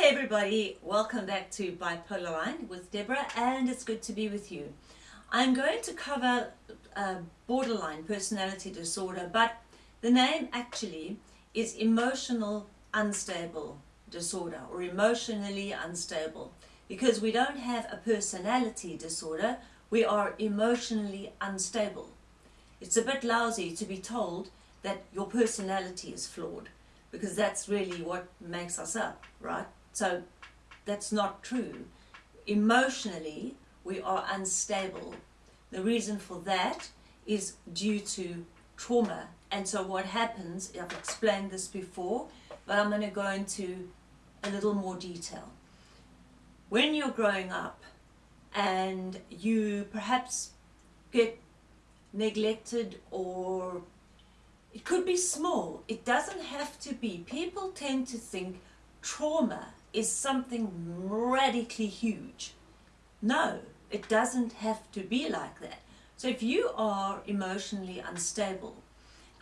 Hey everybody, welcome back to Bipolar Line with Deborah and it's good to be with you. I'm going to cover uh, borderline personality disorder but the name actually is emotional unstable disorder or emotionally unstable because we don't have a personality disorder, we are emotionally unstable. It's a bit lousy to be told that your personality is flawed because that's really what makes us up, right? So that's not true. Emotionally, we are unstable. The reason for that is due to trauma. And so what happens, I've explained this before, but I'm going to go into a little more detail. When you're growing up and you perhaps get neglected or it could be small. It doesn't have to be. People tend to think trauma is something radically huge. No, it doesn't have to be like that. So if you are emotionally unstable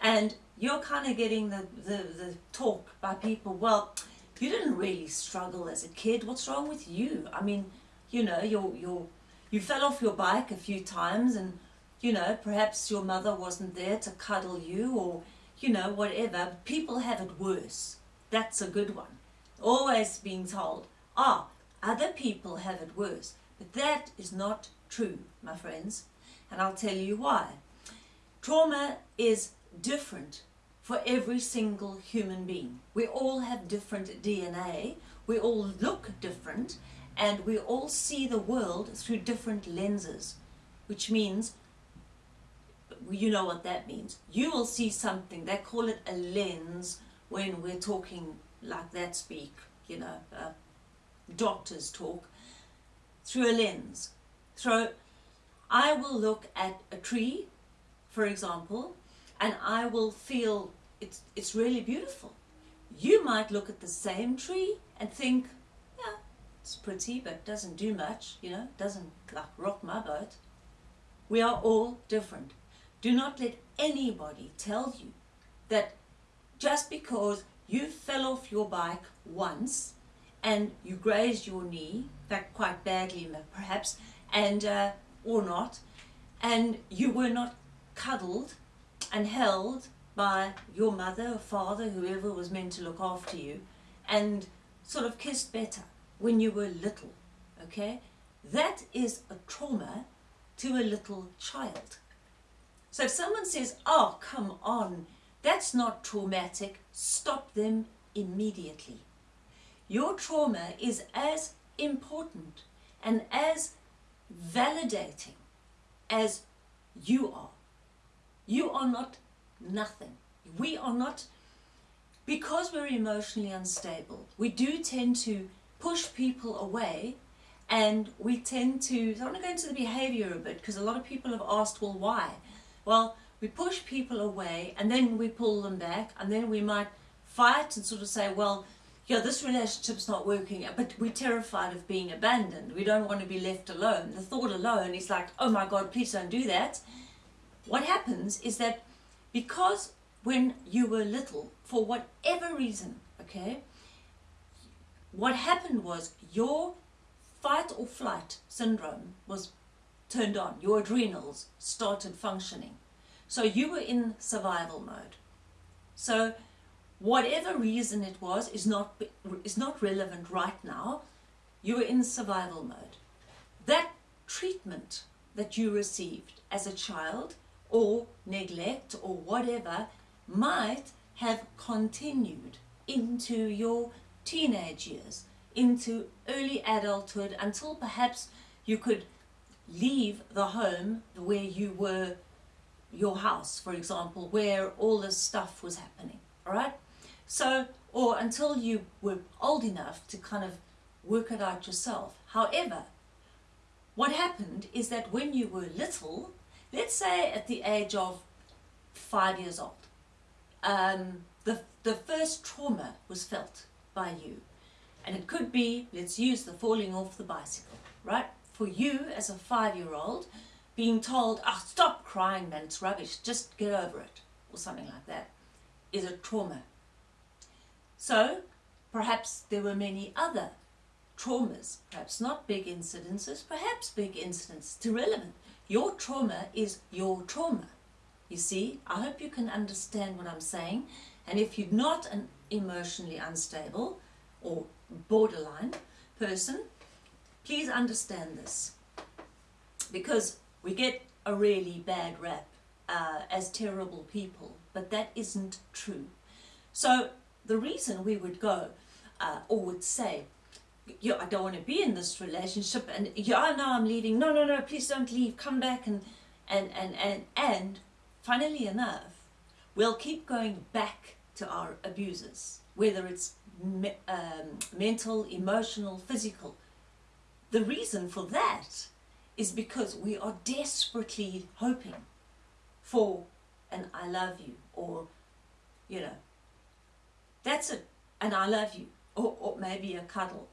and you're kind of getting the, the, the talk by people, well, you didn't really struggle as a kid. What's wrong with you? I mean, you know, you're, you're, you fell off your bike a few times and you know, perhaps your mother wasn't there to cuddle you or, you know, whatever. People have it worse. That's a good one. Always being told, ah, other people have it worse. But that is not true, my friends. And I'll tell you why. Trauma is different for every single human being. We all have different DNA. We all look different and we all see the world through different lenses, which means you know what that means. You will see something, they call it a lens when we're talking like that speak, you know, uh, doctors talk, through a lens. So I will look at a tree, for example, and I will feel it's, it's really beautiful. You might look at the same tree and think, yeah, it's pretty, but doesn't do much, you know, doesn't like rock my boat. We are all different. Do not let anybody tell you that just because you fell off your bike once and you grazed your knee, that quite badly perhaps, and uh, or not, and you were not cuddled and held by your mother or father, whoever was meant to look after you, and sort of kissed better when you were little, okay? That is a trauma to a little child. So if someone says, oh, come on, that's not traumatic, stop them immediately. Your trauma is as important and as validating as you are. You are not nothing. We are not, because we're emotionally unstable, we do tend to push people away and we tend to, so I want to go into the behavior a bit because a lot of people have asked, well, why? Well, we push people away and then we pull them back and then we might fight and sort of say, well, yeah, this relationship's not working, but we're terrified of being abandoned. We don't want to be left alone. The thought alone is like, oh my God, please don't do that. What happens is that because when you were little, for whatever reason, okay, what happened was your fight or flight syndrome was turned on, your adrenals started functioning. So you were in survival mode. So whatever reason it was is not, is not relevant right now. You were in survival mode. That treatment that you received as a child or neglect or whatever might have continued into your teenage years, into early adulthood until perhaps you could leave the home where you were, your house, for example, where all this stuff was happening, all right? So, or until you were old enough to kind of work it out yourself. However, what happened is that when you were little, let's say at the age of five years old, um, the, the first trauma was felt by you. And it could be, let's use the falling off the bicycle, right? for you as a five-year-old being told, oh, stop crying man, it's rubbish, just get over it, or something like that, is a trauma. So, perhaps there were many other traumas, perhaps not big incidences, perhaps big incidents. It's irrelevant. Your trauma is your trauma. You see, I hope you can understand what I'm saying. And if you're not an emotionally unstable or borderline person, please understand this. Because we get a really bad rap uh, as terrible people, but that isn't true. So the reason we would go uh, or would say, yeah, I don't want to be in this relationship and yeah, now I'm leaving. No, no, no, please don't leave. Come back and, and, and, and, and funnily enough, we'll keep going back to our abusers, whether it's me um, mental, emotional, physical. The reason for that is because we are desperately hoping for an I love you or, you know, that's it, and I love you, or, or maybe a cuddle.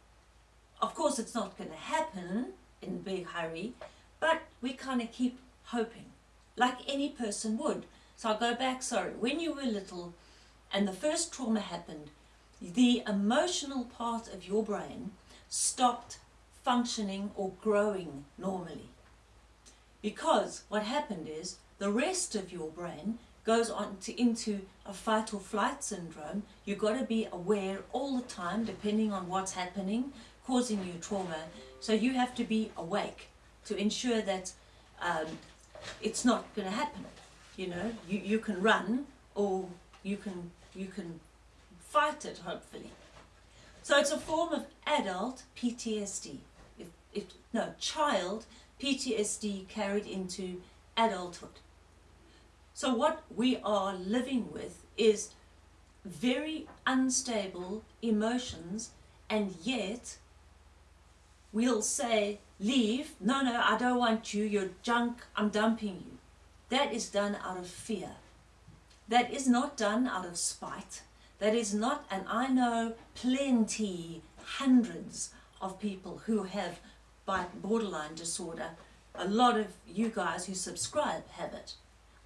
Of course, it's not going to happen in a big hurry, but we kind of keep hoping, like any person would. So I'll go back, sorry, when you were little and the first trauma happened, the emotional part of your brain stopped functioning or growing normally. Because what happened is the rest of your brain goes on to, into a fight or flight syndrome. You've got to be aware all the time, depending on what's happening, causing you trauma. So you have to be awake to ensure that um, it's not going to happen. You know, you, you can run or you can, you can fight it, hopefully. So it's a form of adult PTSD. If, no, child PTSD carried into adulthood. So what we are living with is very unstable emotions and yet we'll say, leave, no, no, I don't want you, you're junk, I'm dumping you. That is done out of fear. That is not done out of spite. That is not, and I know plenty, hundreds of people who have borderline disorder. A lot of you guys who subscribe have it.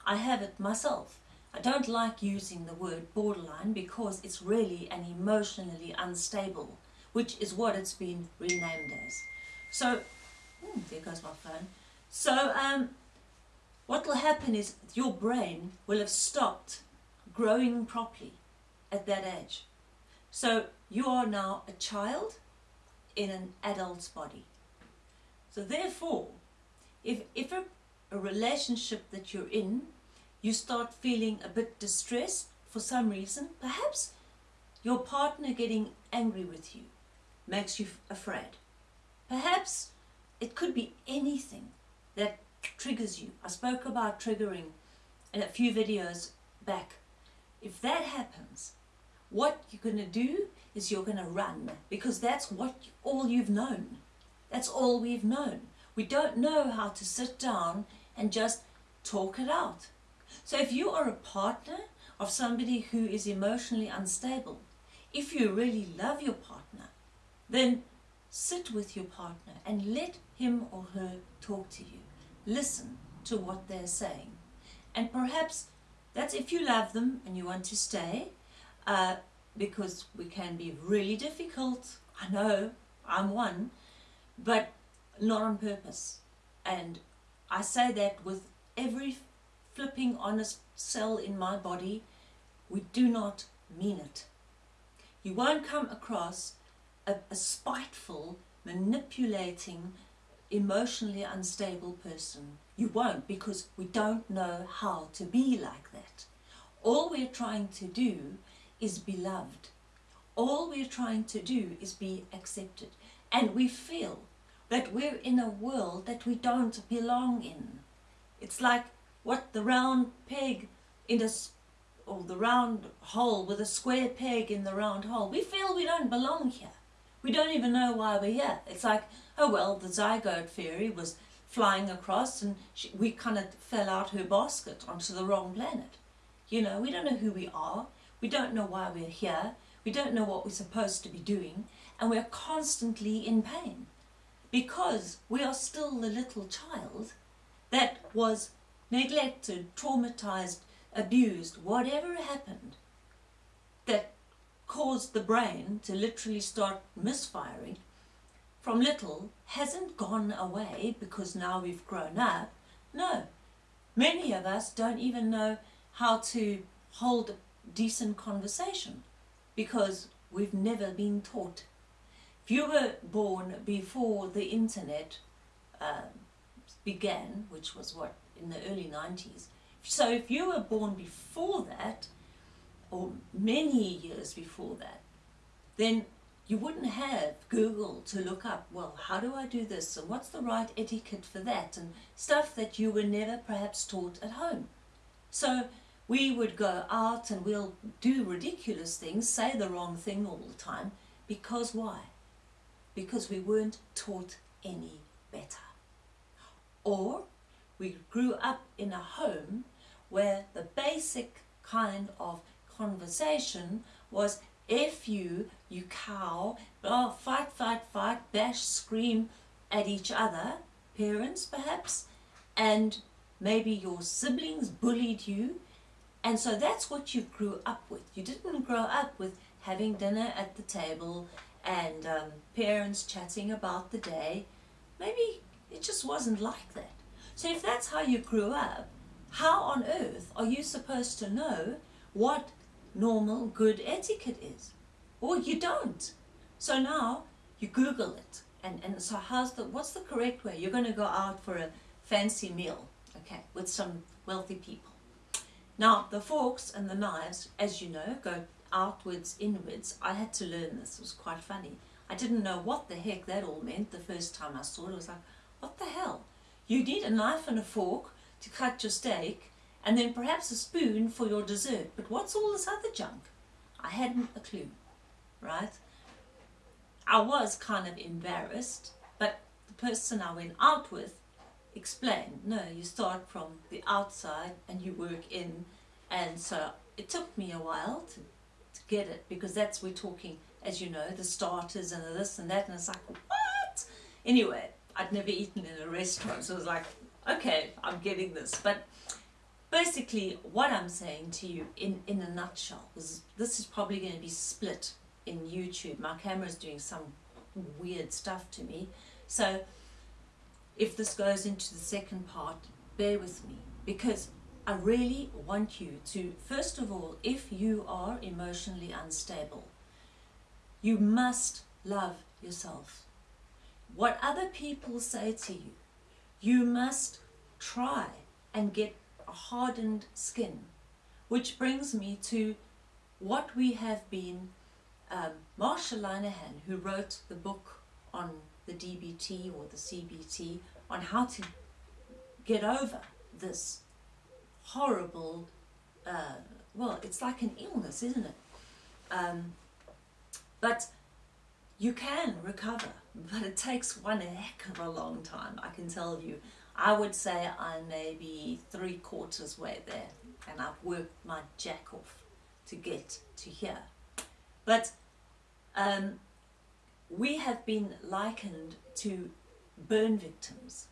I have it myself. I don't like using the word borderline because it's really an emotionally unstable, which is what it's been renamed as. So, hmm, there goes my phone. So, um, what will happen is your brain will have stopped growing properly at that age. So, you are now a child in an adult's body. So therefore, if, if a, a relationship that you're in you start feeling a bit distressed for some reason, perhaps your partner getting angry with you makes you afraid. Perhaps it could be anything that triggers you. I spoke about triggering in a few videos back. If that happens, what you're going to do is you're going to run because that's what all you've known. That's all we've known. We don't know how to sit down and just talk it out. So if you are a partner of somebody who is emotionally unstable, if you really love your partner, then sit with your partner and let him or her talk to you. Listen to what they're saying. And perhaps that's if you love them and you want to stay, uh, because we can be really difficult. I know, I'm one, but not on purpose. And I say that with every flipping honest cell in my body, we do not mean it. You won't come across a, a spiteful, manipulating, emotionally unstable person. You won't because we don't know how to be like that. All we're trying to do is be loved. All we're trying to do is be accepted. And we feel that we're in a world that we don't belong in. It's like what the round peg in a or the round hole with a square peg in the round hole. We feel we don't belong here. We don't even know why we're here. It's like, oh well, the zygote fairy was flying across and she, we kind of fell out her basket onto the wrong planet. You know, we don't know who we are. We don't know why we're here. We don't know what we're supposed to be doing. And we're constantly in pain because we are still the little child that was neglected, traumatized, abused, whatever happened, that caused the brain to literally start misfiring from little hasn't gone away because now we've grown up. No, many of us don't even know how to hold a decent conversation because we've never been taught. If you were born before the internet uh, began, which was what, in the early 90s, so if you were born before that, or many years before that, then you wouldn't have Google to look up, well, how do I do this? And what's the right etiquette for that? And stuff that you were never perhaps taught at home. So we would go out and we'll do ridiculous things, say the wrong thing all the time. Because why? Because we weren't taught any better. Or we grew up in a home where the basic kind of conversation was if you, you cow, oh, fight, fight, fight, bash, scream at each other, parents perhaps, and maybe your siblings bullied you. And so that's what you grew up with. You didn't grow up with having dinner at the table and um, parents chatting about the day. Maybe it just wasn't like that. So if that's how you grew up, how on earth are you supposed to know what normal good etiquette is. Or you don't. So now you Google it. And, and so how's the, what's the correct way? You're going to go out for a fancy meal, okay, with some wealthy people. Now, the forks and the knives, as you know, go outwards, inwards. I had to learn this. It was quite funny. I didn't know what the heck that all meant the first time I saw it. I was like, what the hell? You need a knife and a fork to cut your steak and then perhaps a spoon for your dessert. But what's all this other junk? I hadn't a clue, right? I was kind of embarrassed, but the person I went out with explained, no, you start from the outside and you work in. And so it took me a while to, to get it because that's, we're talking, as you know, the starters and the this and that. And it's like, what? Anyway, I'd never eaten in a restaurant. So I was like, okay, I'm getting this. But basically what I'm saying to you in, in a nutshell is this is probably going to be split in YouTube. My camera is doing some weird stuff to me. So if this goes into the second part, bear with me because I really want you to, first of all, if you are emotionally unstable, you must love yourself. What other people say to you, you must try and get a hardened skin. Which brings me to what we have been, um, Marsha Linehan, who wrote the book on the DBT or the CBT, on how to get over this horrible, uh, well, it's like an illness, isn't it? Um, but you can recover, but it takes one heck of a long time, I can tell you. I would say I'm maybe three quarters way there and I've worked my jack off to get to here. But um, we have been likened to burn victims.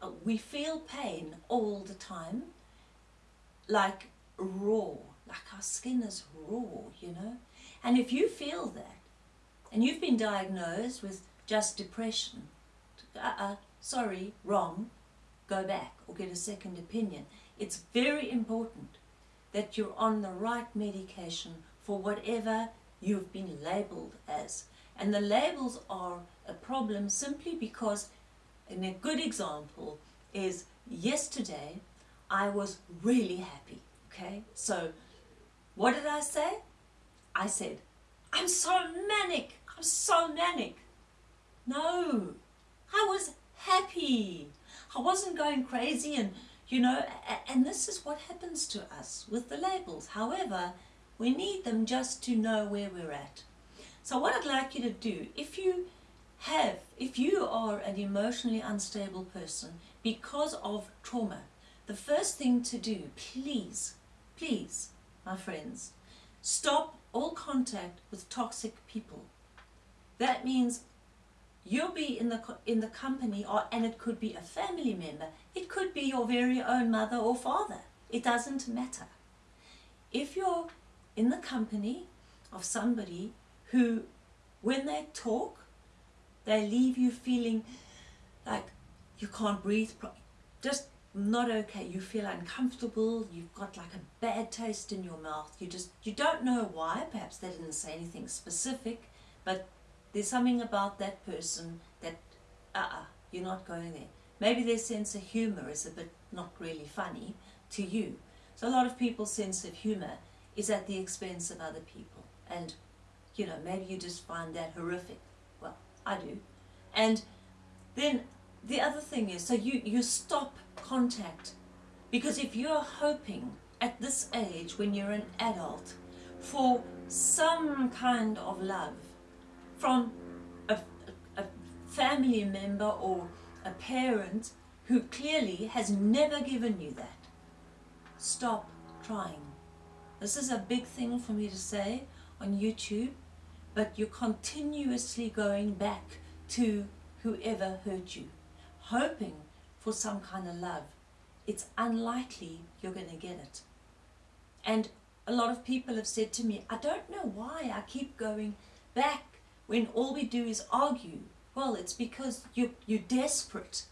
Uh, we feel pain all the time, like raw, like our skin is raw, you know. And if you feel that, and you've been diagnosed with just depression, uh-uh, sorry, wrong, go back or get a second opinion. It's very important that you're on the right medication for whatever you've been labeled as. And the labels are a problem simply because, and a good example is yesterday I was really happy, okay? So what did I say? I said, I'm so manic, I'm so manic. No, I was happy. I wasn't going crazy and, you know, and this is what happens to us with the labels. However, we need them just to know where we're at. So what I'd like you to do, if you have, if you are an emotionally unstable person because of trauma, the first thing to do, please, please, my friends, stop all contact with toxic people. That means you'll be in the in the company or and it could be a family member it could be your very own mother or father it doesn't matter if you're in the company of somebody who, when they talk, they leave you feeling like you can't breathe, just not okay. You feel uncomfortable. You've got like a bad taste in your mouth. You just, you don't know why. Perhaps they didn't say anything specific, but there's something about that person that, uh-uh, you're not going there. Maybe their sense of humor is a bit not really funny to you. So a lot of people's sense of humor is at the expense of other people. And, you know, maybe you just find that horrific. Well, I do. And then the other thing is, so you, you stop contact. Because if you're hoping at this age, when you're an adult, for some kind of love from a, a, a family member or a parent who clearly has never given you that, stop trying. This is a big thing for me to say on YouTube, but you're continuously going back to whoever hurt you, hoping for some kind of love. It's unlikely you're going to get it. And a lot of people have said to me, I don't know why I keep going back when all we do is argue. Well, it's because you, you're desperate